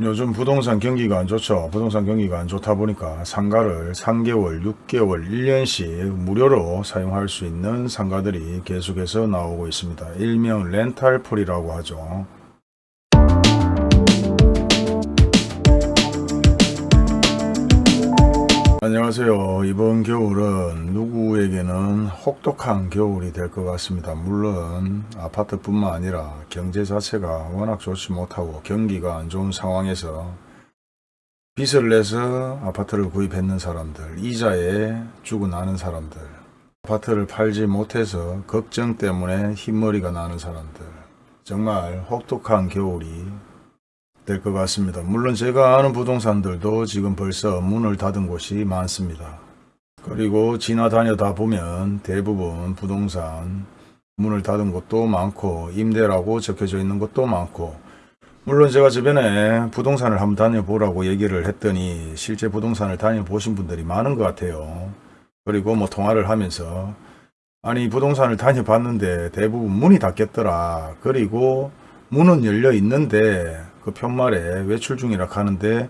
요즘 부동산 경기가 안 좋죠. 부동산 경기가 안 좋다 보니까 상가를 3개월, 6개월, 1년씩 무료로 사용할 수 있는 상가들이 계속해서 나오고 있습니다. 일명 렌탈풀이라고 하죠. 안녕하세요. 이번 겨울은 누구에게는 혹독한 겨울이 될 것 같습니다. 물론 아파트뿐만 아니라 경제 자체가 워낙 좋지 못하고 경기가 안 좋은 상황에서 빚을 내서 아파트를 구입했는 사람들, 이자에 죽어나는 사람들, 아파트를 팔지 못해서 걱정 때문에 흰머리가 나는 사람들, 정말 혹독한 겨울이 될 것 같습니다. 물론 제가 아는 부동산들도 지금 벌써 문을 닫은 곳이 많습니다. 그리고 지나다니다 보면 대부분 부동산 문을 닫은 곳도 많고 임대라고 적혀져 있는 곳도 많고 물론 제가 주변에 부동산을 한번 다녀보라고 얘기를 했더니 실제 부동산을 다녀보신 분들이 많은 것 같아요. 그리고 뭐 통화를 하면서 아니 부동산을 다녀봤는데 대부분 문이 닫겠더라. 그리고 문은 열려 있는데 그 편말에 외출 중이라 하는데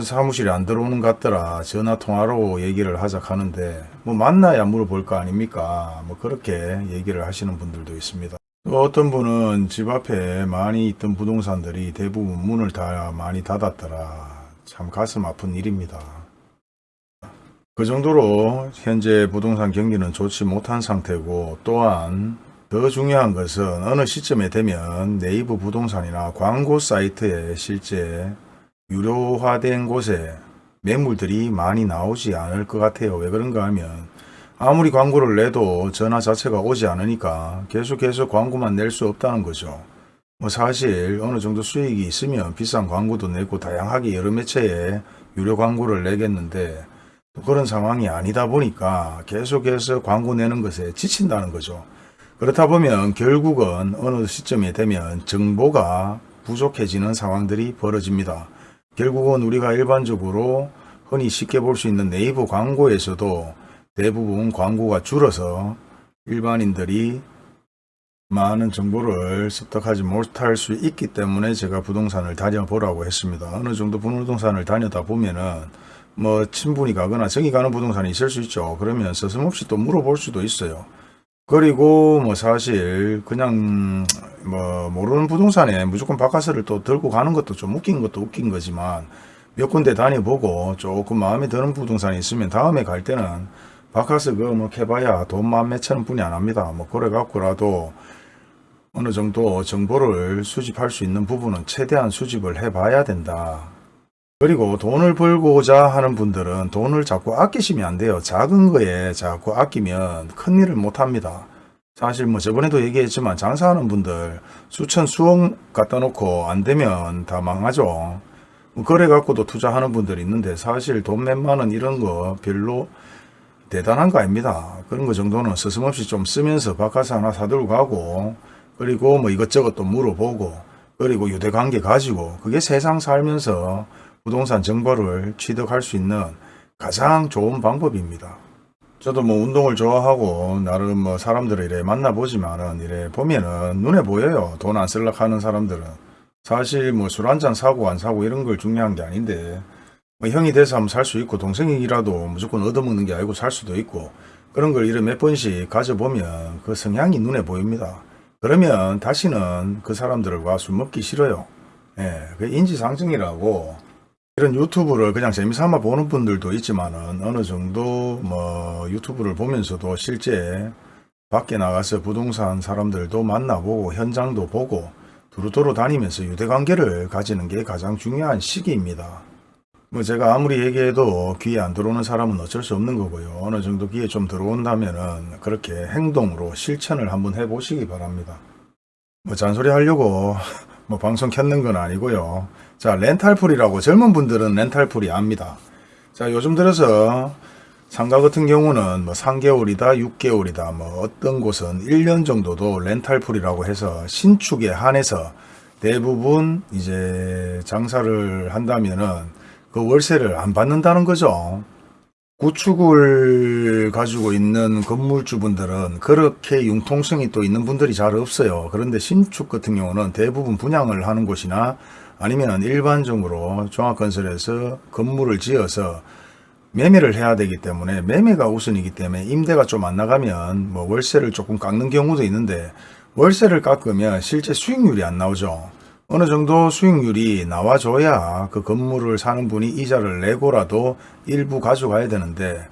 사무실에 안 들어오는 것 같더라. 전화 통화로 얘기를 하자 하는데 뭐 만나야 물어볼 거 아닙니까? 뭐 그렇게 얘기를 하시는 분들도 있습니다. 또 어떤 분은 집 앞에 많이 있던 부동산들이 대부분 문을 다 많이 닫았더라. 참 가슴 아픈 일입니다. 그 정도로 현재 부동산 경기는 좋지 못한 상태고 또한 더 중요한 것은 어느 시점에 되면 네이버 부동산이나 광고 사이트에 실제 유료화된 곳에 매물들이 많이 나오지 않을 것 같아요. 왜 그런가 하면 아무리 광고를 내도 전화 자체가 오지 않으니까 계속해서 광고만 낼 수 없다는 거죠. 뭐 사실 어느 정도 수익이 있으면 비싼 광고도 내고 다양하게 여러 매체에 유료 광고를 내겠는데 그런 상황이 아니다 보니까 계속해서 광고 내는 것에 지친다는 거죠. 그렇다 보면 결국은 어느 시점에 되면 정보가 부족해지는 상황들이 벌어집니다. 결국은 우리가 일반적으로 흔히 쉽게 볼 수 있는 네이버 광고에서도 대부분 광고가 줄어서 일반인들이 많은 정보를 습득하지 못할 수 있기 때문에 제가 부동산을 다녀보라고 했습니다. 어느 정도 부동산을 다니다 보면은 뭐 친분이 가거나 정이 가는 부동산이 있을 수 있죠. 그러면 서슴없이 또 물어볼 수도 있어요. 그리고 뭐 사실 그냥 뭐 모르는 부동산에 무조건 바카스를 또 들고 가는 것도 좀 웃긴 것도 웃긴 거지만 몇 군데 다녀보고 조금 마음에 드는 부동산이 있으면 다음에 갈 때는 바카스 그뭐 캐봐야 돈만 몇천 원 뿐이 안 합니다. 뭐 그래 갖고라도 어느 정도 정보를 수집할 수 있는 부분은 최대한 수집을 해봐야 된다. 그리고 돈을 벌고자 하는 분들은 돈을 자꾸 아끼시면 안 돼요. 작은 거에 자꾸 아끼면 큰 일을 못 합니다. 사실 뭐 저번에도 얘기했지만 장사하는 분들 수천 수억 갖다 놓고 안 되면 다 망하죠. 뭐 그래 갖고도 투자하는 분들이 있는데 사실 돈 몇만 원 이런 거 별로 대단한 거 아닙니다. 그런 거 정도는 스스없이 좀 쓰면서 바카스 하나 사들고 가고 그리고 뭐 이것저것 또 물어보고 그리고 유대관계 가지고 그게 세상 살면서 부동산 정보를 취득할 수 있는 가장 좋은 방법입니다. 저도 뭐 운동을 좋아하고 나름 뭐 사람들을 이래 만나보지만은 이래 보면은 눈에 보여요. 돈 안 쓸라 하는 사람들은. 사실 뭐 술 한 잔 사고 안 사고 이런 걸 중요한 게 아닌데 뭐 형이 돼서 하면 살수 있고 동생이라도 무조건 얻어먹는 게 아니고 살 수도 있고 그런 걸 이래 몇 번씩 가져보면 그 성향이 눈에 보입니다. 그러면 다시는 그 사람들과 술 먹기 싫어요. 예, 그 인지상정이라고 이런 유튜브를 그냥 재미삼아 보는 분들도 있지만은 어느 정도 뭐 유튜브를 보면서도 실제 밖에 나가서 부동산 사람들도 만나보고 현장도 보고 두루두루 다니면서 유대관계를 가지는 게 가장 중요한 시기입니다. 뭐 제가 아무리 얘기해도 귀에 안 들어오는 사람은 어쩔 수 없는 거고요. 어느 정도 귀에 좀 들어온다면은 그렇게 행동으로 실천을 한번 해보시기 바랍니다. 뭐 잔소리 하려고 뭐 방송 켰는 건 아니고요. 자, 렌탈풀이라고 젊은 분들은 렌탈풀이 압니다. 자, 요즘 들어서 상가 같은 경우는 뭐 3개월이다, 6개월이다, 뭐 어떤 곳은 1년 정도도 렌탈풀이라고 해서 신축에 한해서 대부분 이제 장사를 한다면은 그 월세를 안 받는다는 거죠. 구축을 가지고 있는 건물주분들은 그렇게 융통성이 또 있는 분들이 잘 없어요. 그런데 신축 같은 경우는 대부분 분양을 하는 곳이나 아니면 일반적으로 종합건설에서 건물을 지어서 매매를 해야 되기 때문에 매매가 우선이기 때문에 임대가 좀 안 나가면 뭐 월세를 조금 깎는 경우도 있는데 월세를 깎으면 실제 수익률이 안 나오죠. 어느 정도 수익률이 나와줘야 그 건물을 사는 분이 이자를 내고라도 일부 가져가야 되는데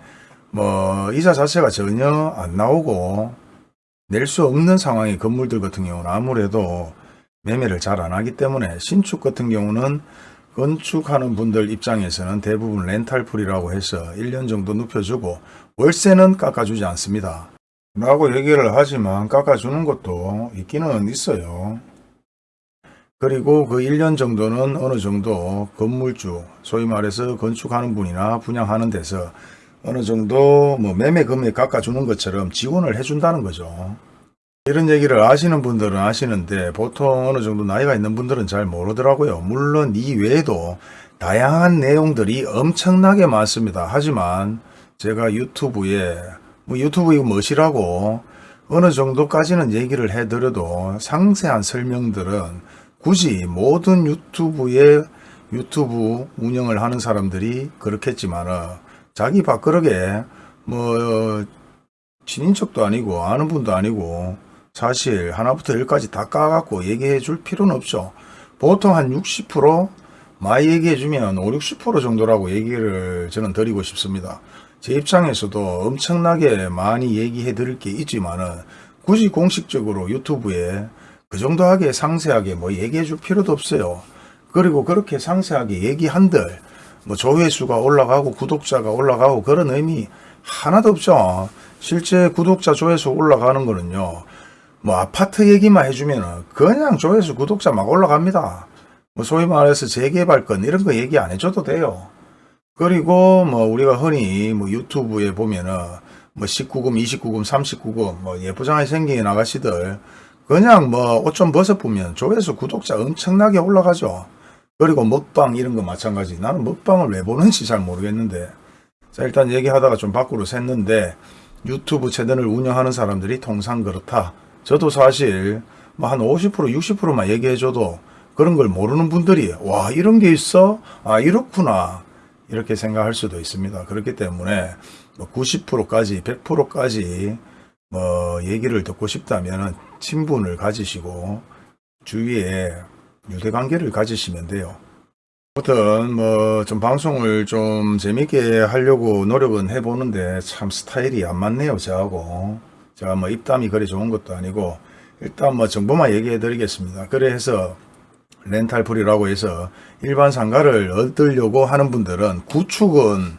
뭐 이자 자체가 전혀 안 나오고 낼 수 없는 상황의 건물들 같은 경우는 아무래도 매매를 잘 안 하기 때문에 신축 같은 경우는 건축하는 분들 입장에서는 대부분 렌탈풀이라고 해서 1년 정도 눕혀주고 월세는 깎아주지 않습니다. 라고 얘기를 하지만 깎아주는 것도 있기는 있어요. 그리고 그 1년 정도는 어느 정도 건물주, 소위 말해서 건축하는 분이나 분양하는 데서 어느 정도 뭐 매매 금액 깎아주는 것처럼 지원을 해준다는 거죠. 이런 얘기를 아시는 분들은 아시는데 보통 어느 정도 나이가 있는 분들은 잘 모르더라고요. 물론 이 외에도 다양한 내용들이 엄청나게 많습니다. 하지만 제가 유튜브에 뭐 유튜브 이거 멋이라고 어느 정도까지는 얘기를 해드려도 상세한 설명들은 굳이 모든 유튜브에 유튜브 운영을 하는 사람들이 그렇겠지만 자기 밥그릇에 뭐 친인척도 아니고 아는 분도 아니고 사실 하나부터 열까지 다 까갖고 얘기해 줄 필요는 없죠. 보통 한 60% 많이 얘기해 주면 5, 60% 정도라고 얘기를 저는 드리고 싶습니다. 제 입장에서도 엄청나게 많이 얘기해 드릴 게 있지만은 굳이 공식적으로 유튜브에 그 정도 하게 상세하게 뭐 얘기해 줄 필요도 없어요. 그리고 그렇게 상세하게 얘기한들 뭐 조회수가 올라가고 구독자가 올라가고 그런 의미 하나도 없죠. 실제 구독자 조회수 올라가는 거는요. 뭐 아파트 얘기만 해주면은 그냥 조회수 구독자 막 올라갑니다. 뭐 소위 말해서 재개발건 이런 거 얘기 안 해줘도 돼요. 그리고 뭐 우리가 흔히 뭐 유튜브에 보면은 뭐 19금, 29금, 39금 뭐 예쁘장하게 생긴 아가씨들 그냥 뭐 옷 좀 벗어보면 조회수 구독자 엄청나게 올라가죠. 그리고 먹방 이런 거 마찬가지. 나는 먹방을 왜 보는지 잘 모르겠는데. 자 일단 얘기하다가 좀 밖으로 샜는데 유튜브 채널을 운영하는 사람들이 통상 그렇다. 저도 사실 뭐 한 50% 60%만 얘기해줘도 그런 걸 모르는 분들이 와 이런 게 있어? 아 이렇구나. 이렇게 생각할 수도 있습니다. 그렇기 때문에 뭐 90%까지 100%까지 뭐 얘기를 듣고 싶다면 친분을 가지시고 주위에 유대관계를 가지시면 돼요. 아무튼 뭐 좀 방송을 좀 재밌게 하려고 노력은 해보는데 참 스타일이 안 맞네요 저하고 제가 뭐 입담이 그리 좋은 것도 아니고 일단 뭐 정보만 얘기해 드리겠습니다. 그래서 렌탈풀이라고 해서 일반 상가를 얻으려고 하는 분들은 구축은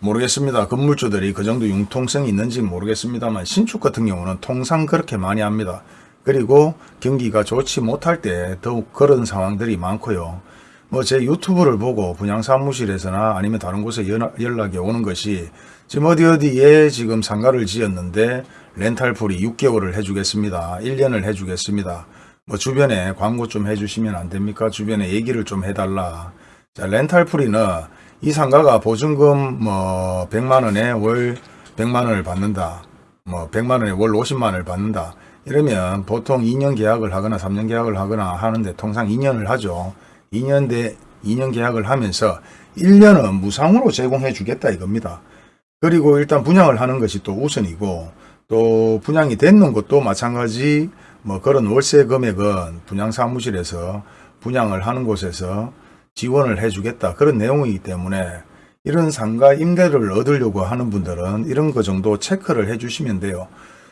모르겠습니다. 건물주들이 그 정도 융통성이 있는지 모르겠습니다만 신축 같은 경우는 통상 그렇게 많이 합니다. 그리고 경기가 좋지 못할 때 더욱 그런 상황들이 많고요. 뭐 제 유튜브를 보고 분양사무실에서나 아니면 다른 곳에 연락이 오는 것이 지금 어디 어디에 지금 상가를 지었는데 렌탈풀이 6개월을 해주겠습니다. 1년을 해주겠습니다. 뭐 주변에 광고 좀 해주시면 안 됩니까? 주변에 얘기를 좀 해달라. 자 렌탈풀이는 이 상가가 보증금 뭐 100만원에 월 100만원을 받는다. 뭐 100만원에 월 50만원을 받는다. 이러면 보통 2년 계약을 하거나 3년 계약을 하거나 하는데 통상 2년을 하죠. 2년 대 2년 계약을 하면서 1년은 무상으로 제공해 주겠다 이겁니다. 그리고 일단 분양을 하는 것이 또 우선이고 또 분양이 됐는 것도 마찬가지 뭐 그런 월세 금액은 분양사무실에서 분양을 하는 곳에서 지원을 해주겠다 그런 내용이기 때문에 이런 상가 임대를 얻으려고 하는 분들은 이런 거 정도 체크를 해 주시면 돼요.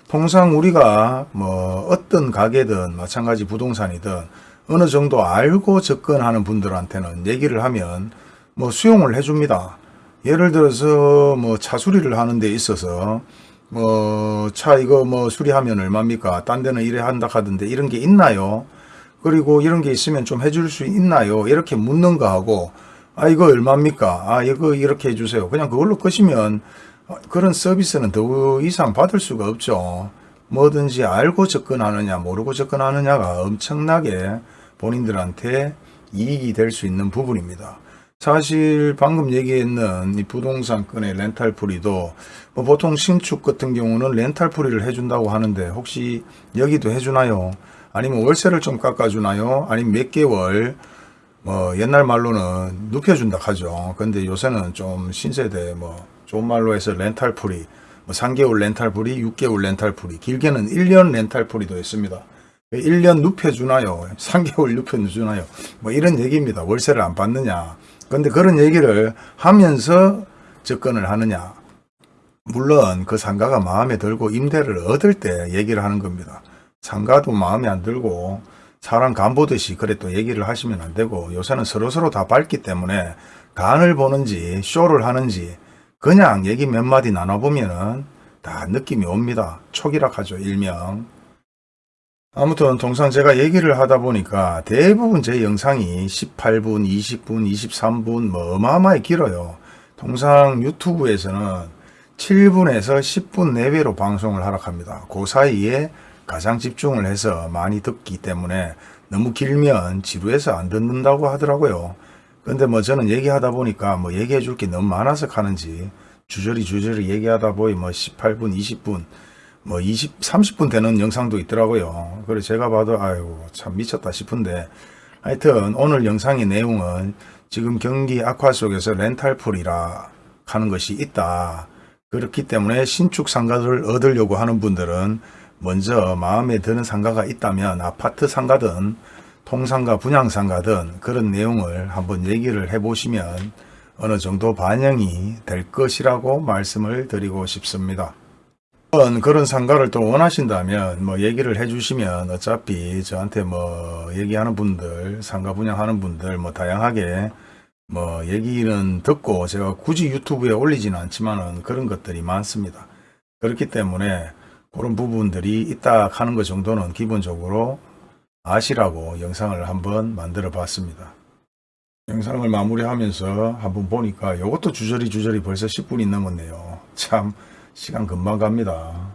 통상 우리가 뭐 어떤 가게든 마찬가지 부동산이든 어느 정도 알고 접근하는 분들한테는 얘기를 하면 뭐 수용을 해줍니다. 예를 들어서 뭐 차 수리를 하는 데 있어서 뭐 차 이거 뭐 수리하면 얼마입니까? 딴 데는 이래 한다 하던데 이런 게 있나요? 그리고 이런 게 있으면 좀 해줄 수 있나요? 이렇게 묻는 거 하고 아 이거 얼마입니까? 아 이거 이렇게 해주세요. 그냥 그걸로 끄시면 그런 서비스는 더 이상 받을 수가 없죠. 뭐든지 알고 접근하느냐 모르고 접근하느냐가 엄청나게 본인들한테 이익이 될 수 있는 부분입니다. 사실 방금 얘기했는 이 부동산권의 렌탈풀이도 뭐 보통 신축 같은 경우는 렌탈풀이를 해준다고 하는데 혹시 여기도 해주나요? 아니면 월세를 좀 깎아주나요? 아니면 몇 개월 뭐 옛날 말로는 눕혀준다 하죠. 근데 요새는 좀 신세대 뭐 좋은 말로 해서 렌탈풀이 뭐 3개월 렌탈풀이 6개월 렌탈풀이 길게는 1년 렌탈풀이도 있습니다. 1년 눕혀주나요? 3개월 눕혀주나요? 뭐 이런 얘기입니다. 월세를 안 받느냐. 근데 그런 얘기를 하면서 접근을 하느냐. 물론 그 상가가 마음에 들고 임대를 얻을 때 얘기를 하는 겁니다. 상가도 마음에 안 들고 사람 간 보듯이 그래 또 얘기를 하시면 안 되고 요새는 서로서로 다 밝기 때문에 간을 보는지 쇼를 하는지 그냥 얘기 몇 마디 나눠보면 은 다 느낌이 옵니다. 촉이락하죠 일명. 아무튼 동상 제가 얘기를 하다 보니까 대부분 제 영상이 18분, 20분, 23분 뭐 어마어마하게 길어요. 동상 유튜브에서는 7분에서 10분 내외로 방송을 하라 합니다. 그 사이에 가장 집중을 해서 많이 듣기 때문에 너무 길면 지루해서 안 듣는다고 하더라고요. 근데 뭐 저는 얘기하다 보니까 뭐 얘기해 줄 게 너무 많아서 가는지 주저리 주저리 얘기하다 보니 뭐 18분, 20분, 뭐 20, 30분 되는 영상도 있더라고요. 그래 제가 봐도 아유 참 미쳤다 싶은데 하여튼 오늘 영상의 내용은 지금 경기 악화 속에서 렌탈풀이라 하는 것이 있다. 그렇기 때문에 신축 상가를 얻으려고 하는 분들은 먼저 마음에 드는 상가가 있다면 아파트 상가든 통상가 분양상가든 그런 내용을 한번 얘기를 해보시면 어느 정도 반영이 될 것이라고 말씀을 드리고 싶습니다. 그런 상가를 또 원하신다면 뭐 얘기를 해 주시면 어차피 저한테 뭐 얘기하는 분들 상가 분양하는 분들 뭐 다양하게 뭐 얘기는 듣고 제가 굳이 유튜브에 올리지는 않지만은 그런 것들이 많습니다. 그렇기 때문에 그런 부분들이 있다 하는 것 정도는 기본적으로 아시라고 영상을 한번 만들어 봤습니다. 영상을 마무리하면서 한번 보니까 이것도 주저리 주저리 벌써 10분이 넘었네요. 참 시간 금방 갑니다.